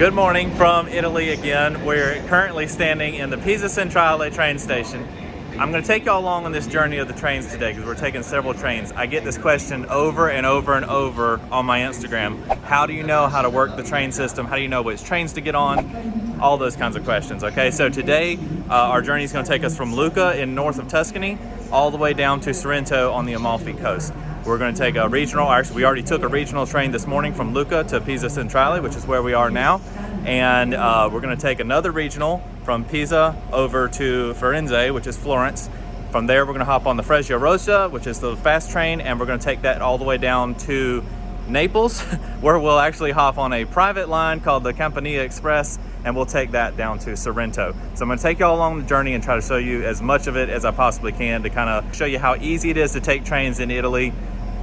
Good morning from Italy again. We're currently standing in the Pisa Centrale train station. I'm going to take y'all along on this journey of the trains today because we're taking several trains. I get this question over and over and over on my Instagram. How do you know how to work the train system? How do you know which trains to get on? All those kinds of questions, okay? So today, uh, our journey is going to take us from Lucca in north of Tuscany all the way down to Sorrento on the Amalfi coast. We're going to take a regional, actually we already took a regional train this morning from Lucca to Pisa Centrale, which is where we are now. And uh, we're going to take another regional from Pisa over to Firenze, which is Florence. From there, we're going to hop on the Frecciarossa, which is the fast train, and we're going to take that all the way down to Naples, where we'll actually hop on a private line called the Campania Express, and we'll take that down to Sorrento. So I'm gonna take y'all along the journey and try to show you as much of it as I possibly can to kind of show you how easy it is to take trains in Italy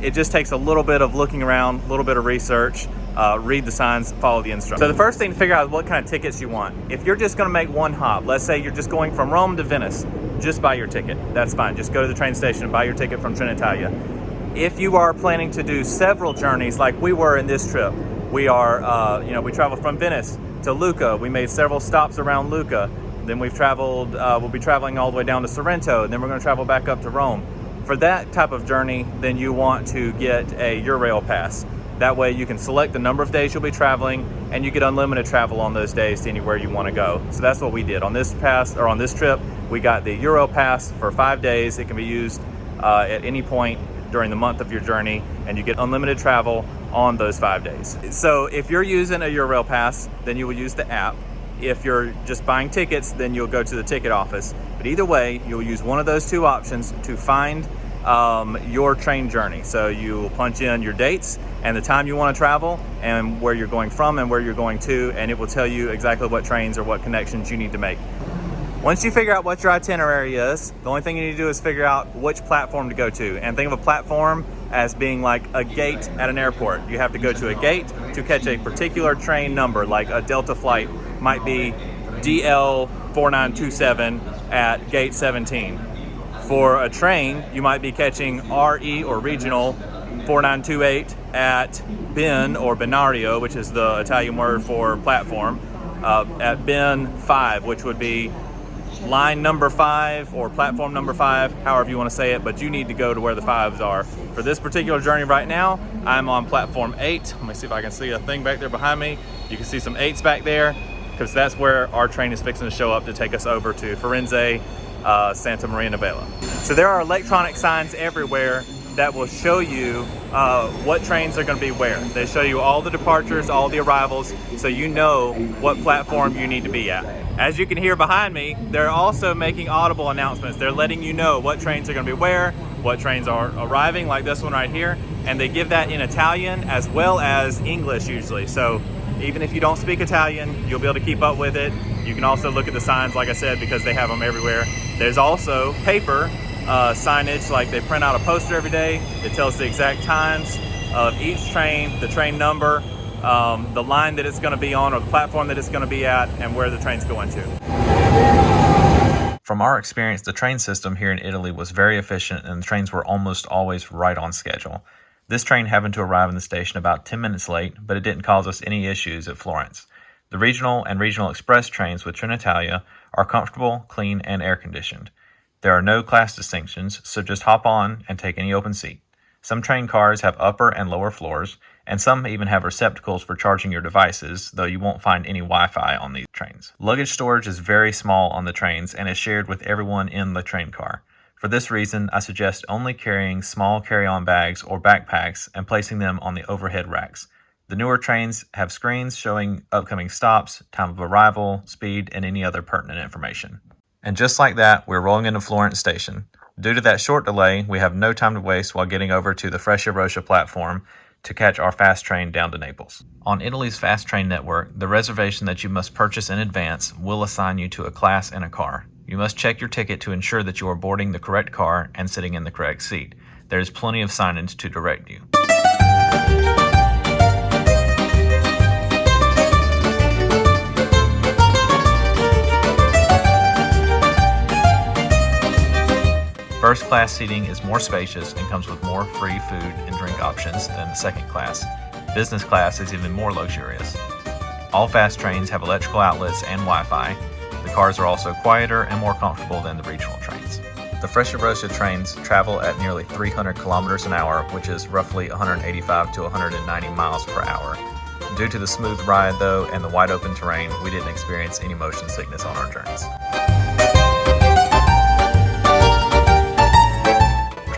it just takes a little bit of looking around, a little bit of research, uh, read the signs, follow the instructions. So the first thing to figure out is what kind of tickets you want. If you're just gonna make one hop, let's say you're just going from Rome to Venice, just buy your ticket. That's fine. Just go to the train station and buy your ticket from Trenitalia. If you are planning to do several journeys like we were in this trip, we are, uh, you know, we traveled from Venice to Lucca. We made several stops around Lucca. Then we've traveled, uh, we'll be traveling all the way down to Sorrento. And then we're gonna travel back up to Rome for that type of journey, then you want to get a Eurail pass. That way you can select the number of days you'll be traveling and you get unlimited travel on those days to anywhere you want to go. So that's what we did. On this pass or on this trip, we got the Euro pass for five days. It can be used uh, at any point during the month of your journey and you get unlimited travel on those five days. So if you're using a Eurail pass, then you will use the app. If you're just buying tickets, then you'll go to the ticket office. But either way, you'll use one of those two options to find um, your train journey. So you punch in your dates and the time you want to travel and where you're going from and where you're going to, and it will tell you exactly what trains or what connections you need to make. Once you figure out what your itinerary is, the only thing you need to do is figure out which platform to go to. And think of a platform as being like a gate at an airport. You have to go to a gate to catch a particular train number, like a Delta flight might be DL 4927 at gate 17. For a train, you might be catching RE or regional 4928 at bin or binario, which is the Italian word for platform, uh, at bin 5, which would be line number 5 or platform number 5, however you want to say it, but you need to go to where the 5s are. For this particular journey right now, I'm on platform 8. Let me see if I can see a thing back there behind me. You can see some 8s back there because that's where our train is fixing to show up to take us over to Firenze, uh, Santa Maria Novella. So there are electronic signs everywhere that will show you uh, what trains are going to be where. They show you all the departures, all the arrivals, so you know what platform you need to be at. As you can hear behind me, they're also making audible announcements. They're letting you know what trains are going to be where, what trains are arriving, like this one right here, and they give that in Italian as well as English usually. So even if you don't speak Italian, you'll be able to keep up with it. You can also look at the signs, like I said, because they have them everywhere. There's also paper uh, signage, like they print out a poster every day that tells the exact times of each train, the train number, um, the line that it's going to be on or the platform that it's going to be at, and where the train's going to. From our experience, the train system here in Italy was very efficient and the trains were almost always right on schedule. This train happened to arrive in the station about 10 minutes late, but it didn't cause us any issues at Florence. The regional and regional express trains with Trenitalia are comfortable, clean, and air conditioned. There are no class distinctions, so just hop on and take any open seat. Some train cars have upper and lower floors, and some even have receptacles for charging your devices, though you won't find any Wi-Fi on these trains. Luggage storage is very small on the trains and is shared with everyone in the train car. For this reason, I suggest only carrying small carry-on bags or backpacks and placing them on the overhead racks. The newer trains have screens showing upcoming stops, time of arrival, speed, and any other pertinent information. And just like that, we're rolling into Florence Station. Due to that short delay, we have no time to waste while getting over to the Frecciarossa platform to catch our fast train down to Naples. On Italy's fast train network, the reservation that you must purchase in advance will assign you to a class and a car. You must check your ticket to ensure that you are boarding the correct car and sitting in the correct seat. There is plenty of signage to direct you. First class seating is more spacious and comes with more free food and drink options than the second class. Business class is even more luxurious. All fast trains have electrical outlets and Wi-Fi. The cars are also quieter and more comfortable than the regional trains. The Frecciarossa trains travel at nearly 300 kilometers an hour, which is roughly 185 to 190 miles per hour. Due to the smooth ride, though, and the wide open terrain, we didn't experience any motion sickness on our journeys.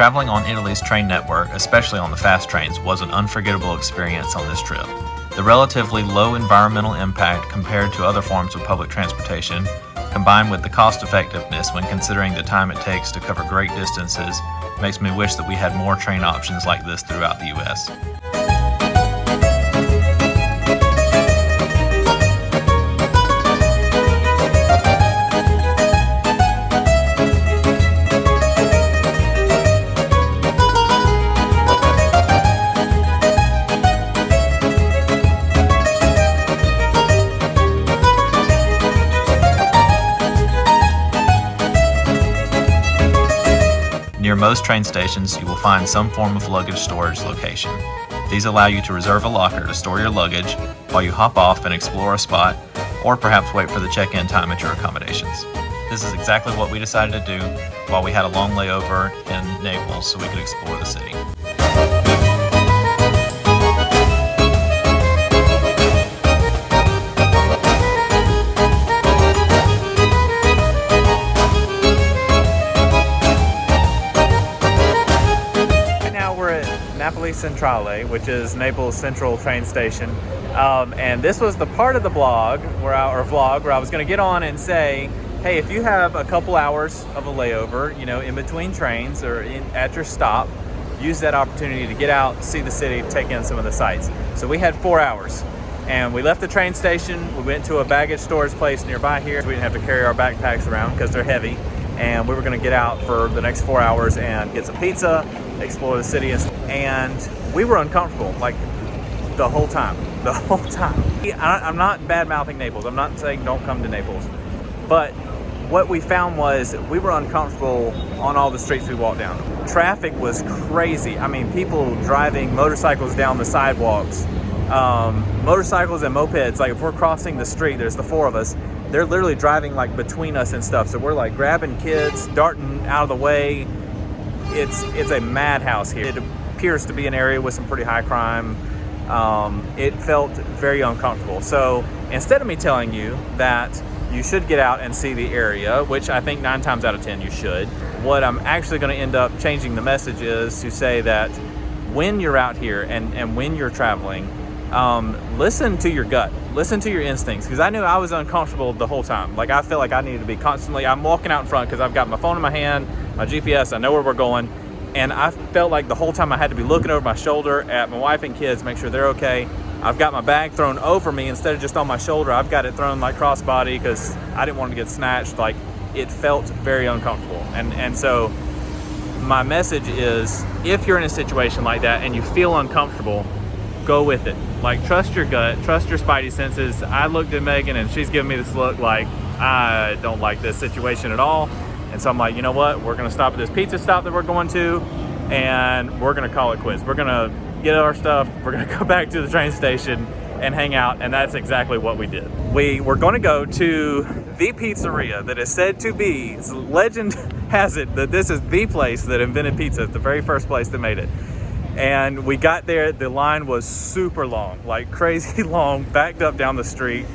Traveling on Italy's train network, especially on the fast trains, was an unforgettable experience on this trip. The relatively low environmental impact compared to other forms of public transportation, combined with the cost effectiveness when considering the time it takes to cover great distances, makes me wish that we had more train options like this throughout the US. Near most train stations, you will find some form of luggage storage location. These allow you to reserve a locker to store your luggage while you hop off and explore a spot, or perhaps wait for the check-in time at your accommodations. This is exactly what we decided to do while we had a long layover in Naples so we could explore the city. Napoli Centrale, which is Naples Central train station. Um, and this was the part of the blog where I, or vlog where I was going to get on and say, hey, if you have a couple hours of a layover, you know, in between trains or in, at your stop, use that opportunity to get out, see the city, take in some of the sights. So we had four hours. And we left the train station, we went to a baggage storage place nearby here. We didn't have to carry our backpacks around because they're heavy. And we were gonna get out for the next four hours and get some pizza, explore the city. And we were uncomfortable, like the whole time, the whole time. I'm not bad mouthing Naples. I'm not saying don't come to Naples. But what we found was we were uncomfortable on all the streets we walked down. Traffic was crazy. I mean, people driving motorcycles down the sidewalks, um, motorcycles and mopeds. Like if we're crossing the street, there's the four of us. They're literally driving like between us and stuff. So we're like grabbing kids, darting out of the way. It's it's a madhouse here. It appears to be an area with some pretty high crime. Um, it felt very uncomfortable. So instead of me telling you that you should get out and see the area, which I think nine times out of 10 you should, what I'm actually going to end up changing the message is to say that when you're out here and, and when you're traveling, um, listen to your gut, listen to your instincts. Because I knew I was uncomfortable the whole time. Like I felt like I needed to be constantly. I'm walking out in front because I've got my phone in my hand, my GPS. I know where we're going, and I felt like the whole time I had to be looking over my shoulder at my wife and kids, make sure they're okay. I've got my bag thrown over me instead of just on my shoulder. I've got it thrown like crossbody because I didn't want to get snatched. Like it felt very uncomfortable, and and so my message is if you're in a situation like that and you feel uncomfortable, go with it. Like trust your gut, trust your spidey senses. I looked at Megan and she's giving me this look like I don't like this situation at all. And so I'm like, you know what? We're gonna stop at this pizza stop that we're going to and we're gonna call it quits. We're gonna get our stuff, we're gonna go back to the train station and hang out, and that's exactly what we did. We were gonna go to the pizzeria that is said to be, legend has it that this is the place that invented pizza, the very first place that made it. And we got there, the line was super long, like crazy long, backed up down the street.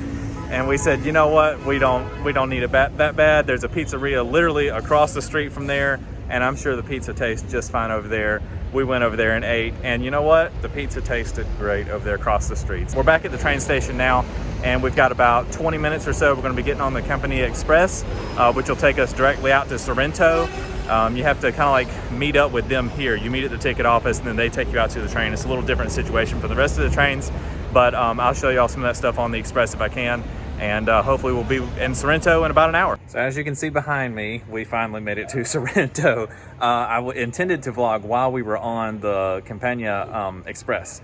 And we said, you know what, we don't we don't need it that, that bad. There's a pizzeria literally across the street from there, and I'm sure the pizza tastes just fine over there. We went over there and ate, and you know what? The pizza tasted great over there across the streets. We're back at the train station now, and we've got about 20 minutes or so. We're going to be getting on the Campania Express, uh, which will take us directly out to Sorrento. Um, you have to kind of like meet up with them here. You meet at the ticket office, and then they take you out to the train. It's a little different situation for the rest of the trains, but um, I'll show you all some of that stuff on the Express if I can and uh, hopefully we'll be in Sorrento in about an hour. So as you can see behind me, we finally made it to Sorrento. Uh, I intended to vlog while we were on the Campania um, Express,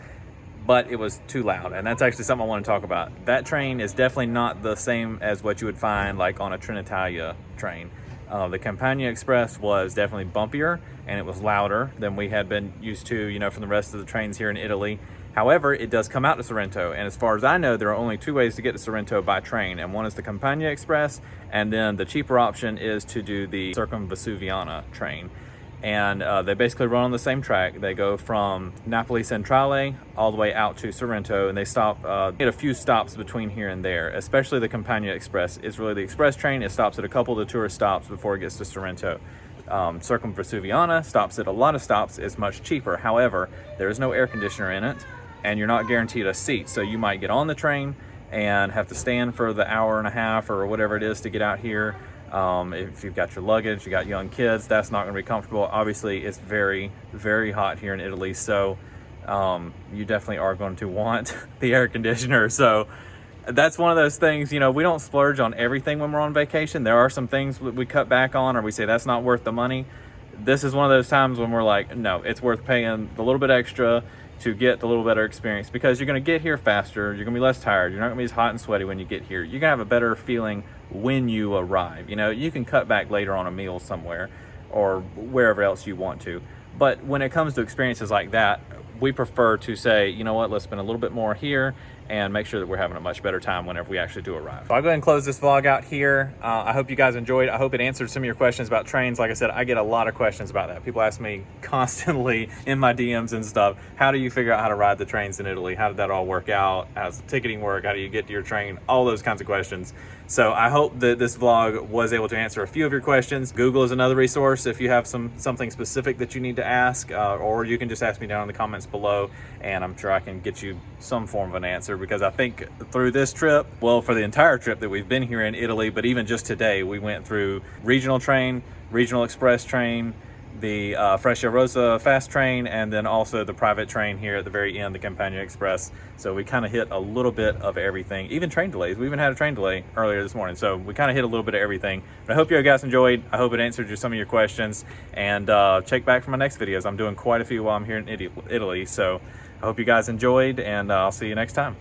but it was too loud, and that's actually something I want to talk about. That train is definitely not the same as what you would find like on a Trenitalia train. Uh, the Campania Express was definitely bumpier and it was louder than we had been used to, you know, from the rest of the trains here in Italy. However, it does come out to Sorrento, and as far as I know, there are only two ways to get to Sorrento by train, and one is the Campania Express, and then the cheaper option is to do the Circumvesuviana train. And uh, they basically run on the same track. They go from Napoli Centrale all the way out to Sorrento, and they stop uh, at a few stops between here and there. Especially the Campania Express is really the express train. It stops at a couple of the tourist stops before it gets to Sorrento um, Circumvesuviana stops at a lot of stops is much cheaper. However, there is no air conditioner in it and you're not guaranteed a seat. So you might get on the train and have to stand for the hour and a half or whatever it is to get out here. Um, if you've got your luggage, you got young kids, that's not gonna be comfortable. Obviously, it's very, very hot here in Italy. So um, you definitely are going to want the air conditioner. So that's one of those things, you know, we don't splurge on everything when we're on vacation. There are some things that we cut back on or we say that's not worth the money. This is one of those times when we're like, no, it's worth paying the little bit extra to get the little better experience because you're going to get here faster. You're to be less tired. You're not to be as hot and sweaty when you get here. You're to have a better feeling when you arrive. You know, you can cut back later on a meal somewhere or wherever else you want to. But when it comes to experiences like that, we prefer to say, you know what, let's spend a little bit more here and make sure that we're having a much better time whenever we actually do arrive. So I'll go ahead and close this vlog out here. Uh, I hope you guys enjoyed. I hope it answered some of your questions about trains. Like I said, I get a lot of questions about that. People ask me constantly in my DMs and stuff, how do you figure out how to ride the trains in Italy? How did that all work out? How does the ticketing work? How do you get to your train? All those kinds of questions. So I hope that this vlog was able to answer a few of your questions. Google is another resource if you have some something specific that you need to ask, uh, or you can just ask me down in the comments below, and I'm sure I can get you some form of an answer because I think through this trip, well, for the entire trip that we've been here in Italy, but even just today, we went through regional train, regional express train, the uh, Rosa fast train, and then also the private train here at the very end, the Campania Express. So we kind of hit a little bit of everything, even train delays. We even had a train delay earlier this morning. So we kind of hit a little bit of everything. But I hope you guys enjoyed. I hope it answered some of your questions. And uh, check back for my next videos. I'm doing quite a few while I'm here in Italy. So I hope you guys enjoyed, and uh, I'll see you next time.